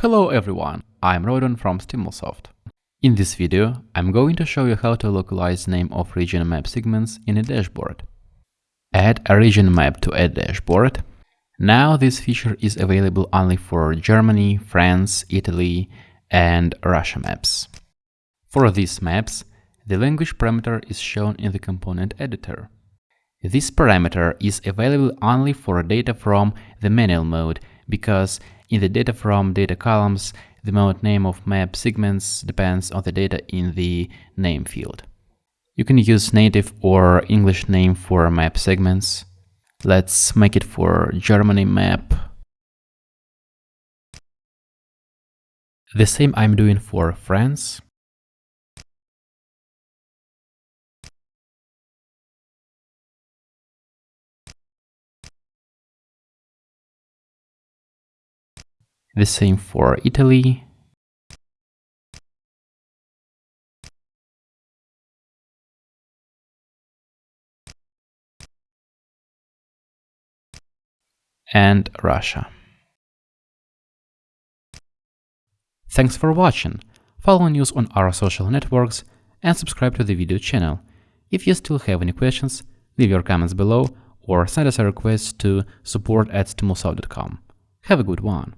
Hello everyone, I'm Rodon from Stimulsoft. In this video, I'm going to show you how to localize name of region map segments in a dashboard. Add a region map to a dashboard. Now this feature is available only for Germany, France, Italy, and Russia maps. For these maps, the language parameter is shown in the component editor. This parameter is available only for data from the manual mode because in the data from data columns, the mode name of map segments depends on the data in the name field. You can use native or English name for map segments. Let's make it for Germany map. The same I'm doing for France. The same for Italy. and Russia. Thanks for watching. Follow news on our social networks and subscribe to the video channel. If you still have any questions, leave your comments below or send us a request to support at stimulsoft.com. Have a good one.